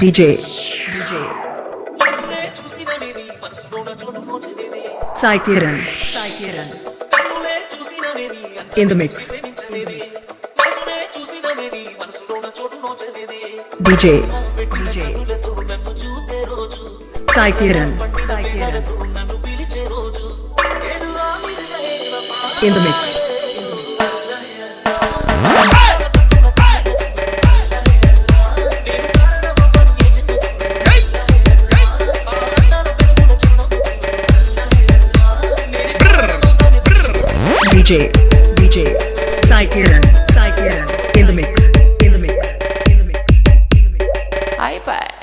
DJ. DJ. మనసునే చూసినవేవి మనసులోన చోటు నోచలేవి Sai Kiran. Sai Kiran. కన్నులే చూసినవేవి In the mix. ప్రేమించలేవి మనసునే చూసినవేవి మనసులోన చోటు. పెట్టిన DJ. కన్నులతో నన్ను చూసే రోజు Sai Kiran. Sai Kiran. కళ్ళతో నన్ను పిలిచే రోజు ఎదురా నిలయవ In DJ. DJ. Sai Kiran. In the mix. In the mix. In the mix. In the mix. iPad.